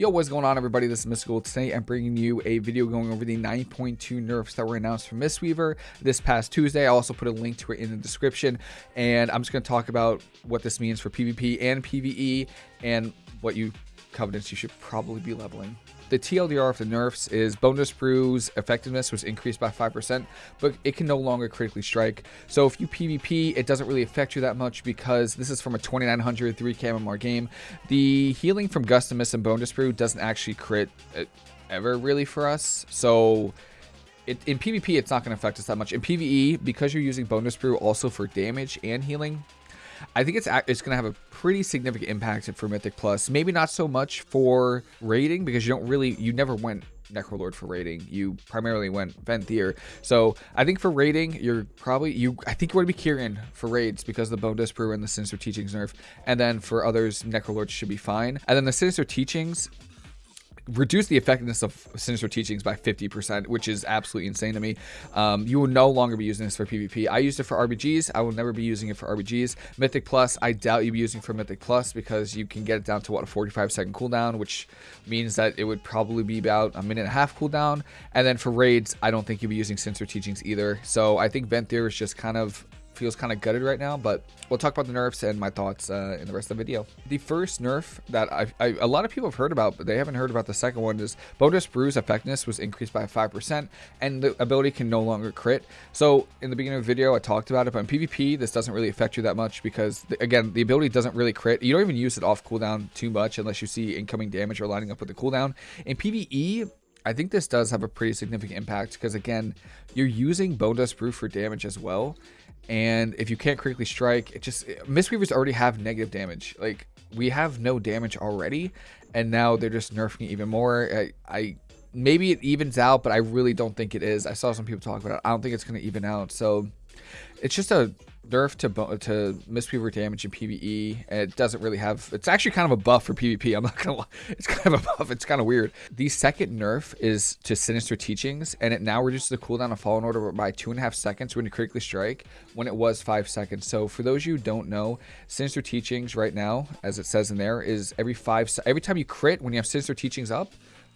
Yo, what's going on everybody? This is Mystical. Today I'm bringing you a video going over the 9.2 nerfs that were announced for Mistweaver this past Tuesday. I also put a link to it in the description and I'm just going to talk about what this means for PvP and PvE and what you covenants you should probably be leveling. The TLDR of the nerfs is Bonedust Brew's effectiveness was increased by 5%, but it can no longer critically strike. So if you PvP, it doesn't really affect you that much because this is from a 2900 3 KMR game. The healing from Gust of Mists and Bonedust Brew doesn't actually crit uh, ever really for us. So it, in PvP, it's not going to affect us that much. In PvE, because you're using Bonedust Brew also for damage and healing, I think it's it's going to have a pretty significant impact for Mythic Plus. Maybe not so much for raiding because you don't really, you never went Necrolord for raiding. You primarily went Venthyr. So I think for raiding, you're probably, you. I think you want to be Kyrian for raids because the Bonedust Brew and the Sinister Teachings nerf. And then for others, Necrolord should be fine. And then the Sinister Teachings, reduce the effectiveness of Sinister Teachings by 50%, which is absolutely insane to me. Um, you will no longer be using this for PvP. I used it for RBGs. I will never be using it for RBGs. Mythic Plus, I doubt you'll be using for Mythic Plus because you can get it down to, what, a 45 second cooldown, which means that it would probably be about a minute and a half cooldown. And then for raids, I don't think you'll be using Sinister Teachings either. So I think Venthyr is just kind of feels kind of gutted right now, but we'll talk about the nerfs and my thoughts uh, in the rest of the video. The first nerf that I, I, a lot of people have heard about, but they haven't heard about the second one is Bonedust Brew's effectiveness was increased by 5% and the ability can no longer crit. So in the beginning of the video, I talked about it, but in PvP, this doesn't really affect you that much because the, again, the ability doesn't really crit. You don't even use it off cooldown too much unless you see incoming damage or lining up with the cooldown. In PvE, I think this does have a pretty significant impact because again, you're using Bonedust Brew for damage as well. And if you can't critically strike, it just Mistweavers already have negative damage. Like we have no damage already, and now they're just nerfing it even more. I, I maybe it evens out, but I really don't think it is. I saw some people talk about it. I don't think it's going to even out. So it's just a nerf to to Mistweaver damage in PvE. And it doesn't really have. It's actually kind of a buff for PvP. I'm not gonna lie. It's kind of a buff. It's kind of weird. The second nerf is to Sinister Teachings, and it now reduces the cooldown of Fallen Order by two and a half seconds when you critically strike, when it was five seconds. So for those you don't know, Sinister Teachings right now, as it says in there, is every five every time you crit when you have Sinister Teachings up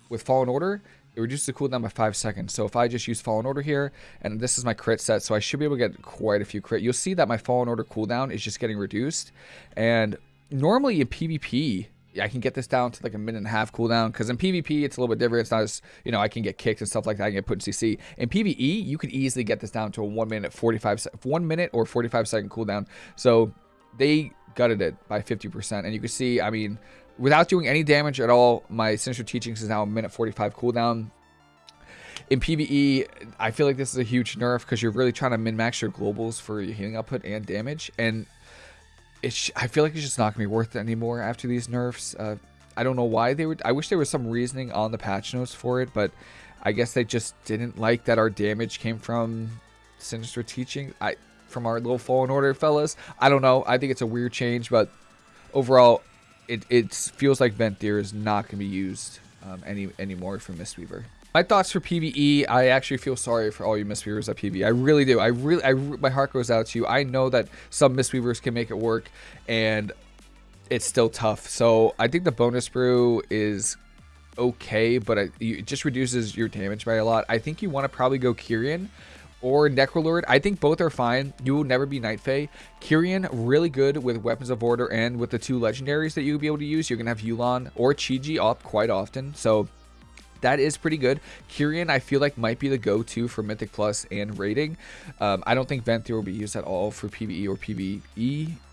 with Fallen Order, it reduces the cooldown by 5 seconds. So if I just use Fallen Order here, and this is my crit set, so I should be able to get quite a few crit. You'll see that my Fallen Order cooldown is just getting reduced. And normally in PvP, I can get this down to like a minute and a half cooldown because in PvP it's a little bit different. It's not as you know I can get kicked and stuff like that. I can get put in CC. In PvE you could easily get this down to a one minute 45 one minute or 45 second cooldown. So they gutted it by 50% and you can see I mean without doing any damage at all, my Sinister Teachings is now a minute 45 cooldown. In PvE, I feel like this is a huge nerf because you're really trying to min-max your globals for your healing output and damage. And it's, I feel like it's just not going to be worth it anymore after these nerfs. Uh, I don't know why they would. I wish there was some reasoning on the patch notes for it, but I guess they just didn't like that our damage came from Sinister Teaching. I from our little Fallen Order fellas. I don't know. I think it's a weird change, but overall, it, it feels like Venthyr is not going to be used um, any anymore for Mistweaver. My thoughts for PVE, I actually feel sorry for all you Mistweavers at PVE. I really do. I really, I, my heart goes out to you. I know that some Mistweavers can make it work, and it's still tough. So I think the Bonedust Brew is okay, but it, it just reduces your damage by a lot. I think you want to probably go Kyrian or Necrolord. I think both are fine. You will never be Night Fae. Kyrian, really good with Weapons of Order and with the two legendaries that you'll be able to use. You're going to have Yu'lon or Chi-Ji up quite often. So that is pretty good. Kyrian, I feel like might be the go-to for Mythic Plus and raiding. Um, I don't think Venthyr will be used at all for PvE or PvE,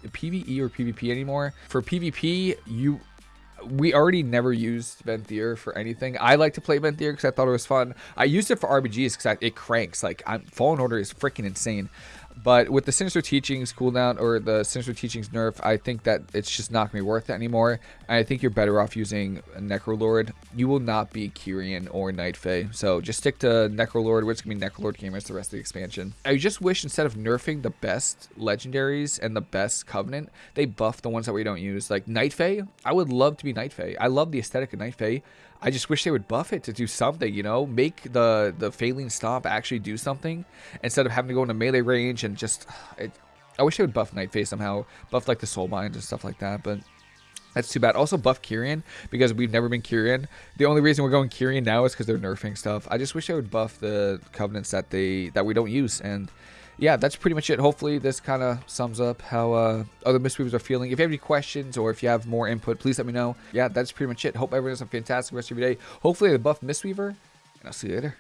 PvE or PvP anymore. For PvP, you we already never used Venthyr for anything. I like to play Venthyr because I thought it was fun. I used it for RBGs because it cranks. Like, I'm, Fallen Order is freaking insane. But with the Sinister Teachings cooldown or the Sinister Teachings nerf, I think that it's just not going to be worth it anymore. And I think you're better off using Necrolord. You will not be Kyrian or Night Fae. So just stick to Necrolord, which is going to be Necrolord Gamers the rest of the expansion. I just wish instead of nerfing the best legendaries and the best Covenant, they buff the ones that we don't use. Like Night Fae, I would love to be Night Fae. I love the aesthetic of Night Fae. I just wish they would buff it to do something, you know, make the the Faeline Stomp actually do something instead of having to go into melee range and just. It, I wish they would buff Night Fae somehow, buff like the Soul Bind and stuff like that. But That's too bad. Also buff Kyrian because we've never been Kyrian. The only reason we're going Kyrian now is because they're nerfing stuff. I just wish they would buff the covenants that they that we don't use. And yeah, that's pretty much it. Hopefully this kind of sums up how uh, other Mistweavers are feeling. If you have any questions or if you have more input, please let me know. Yeah, that's pretty much it. Hope everyone has a fantastic rest of your day. Hopefully the buff Mistweaver, and I'll see you later.